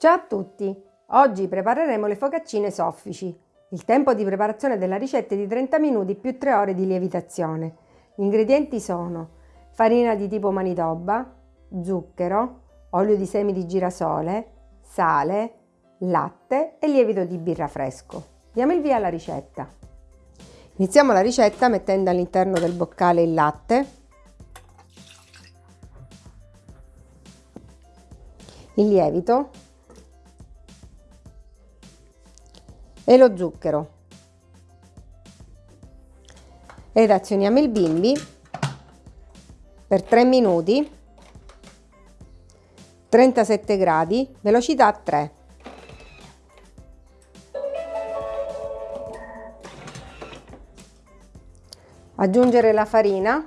Ciao a tutti! Oggi prepareremo le focaccine soffici. Il tempo di preparazione della ricetta è di 30 minuti più 3 ore di lievitazione. Gli ingredienti sono farina di tipo manitoba, zucchero, olio di semi di girasole, sale, latte e lievito di birra fresco. Diamo il via alla ricetta. Iniziamo la ricetta mettendo all'interno del boccale il latte, il lievito e lo zucchero. Ed azioniamo il bimbi per 3 minuti. 37 gradi velocità 3 aggiungere la farina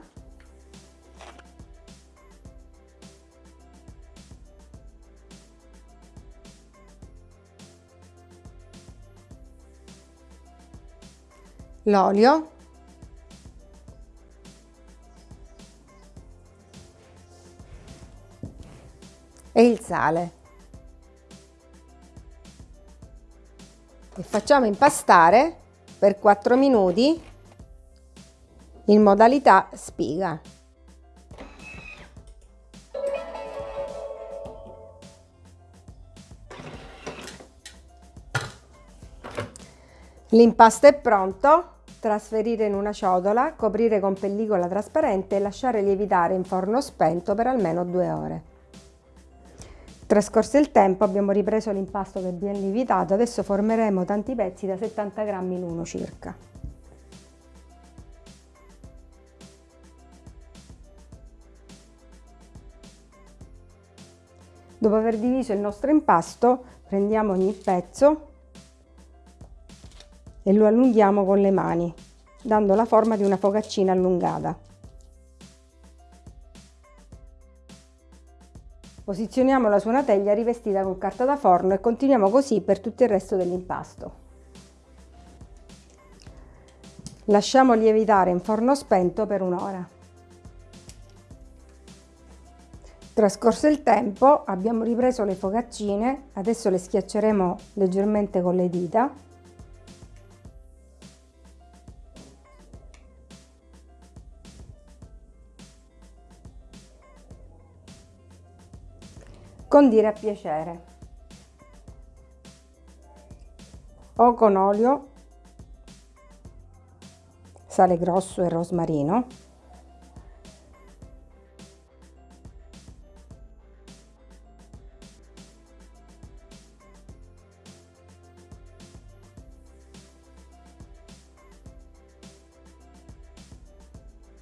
l'olio. E il sale. E facciamo impastare per 4 minuti in modalità spiga. L'impasto è pronto, trasferire in una ciotola, coprire con pellicola trasparente e lasciare lievitare in forno spento per almeno due ore. Trascorso il tempo abbiamo ripreso l'impasto che abbiamo lievitato, adesso formeremo tanti pezzi da 70 grammi l'uno circa. Dopo aver diviso il nostro impasto prendiamo ogni pezzo e lo allunghiamo con le mani, dando la forma di una focaccina allungata. Posizioniamola su una teglia rivestita con carta da forno e continuiamo così per tutto il resto dell'impasto. Lasciamo lievitare in forno spento per un'ora. Trascorso il tempo abbiamo ripreso le focaccine, adesso le schiacceremo leggermente con le dita condire a piacere. O con olio, sale grosso e rosmarino,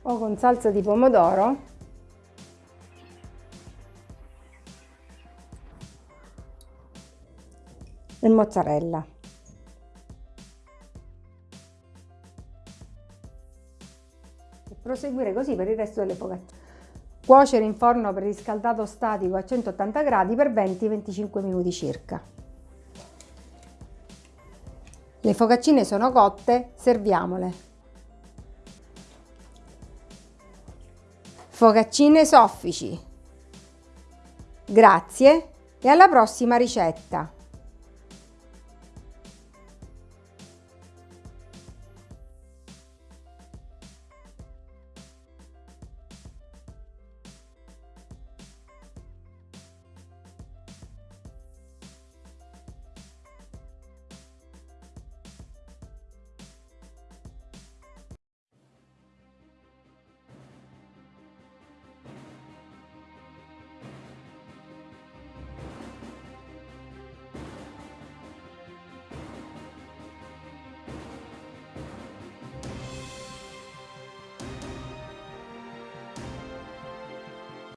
o con salsa di pomodoro mozzarella. E proseguire così per il resto delle focaccine. Cuocere in forno preriscaldato statico a 180 gradi per 20-25 minuti circa. Le focaccine sono cotte, serviamole. Focaccine soffici. Grazie e alla prossima ricetta!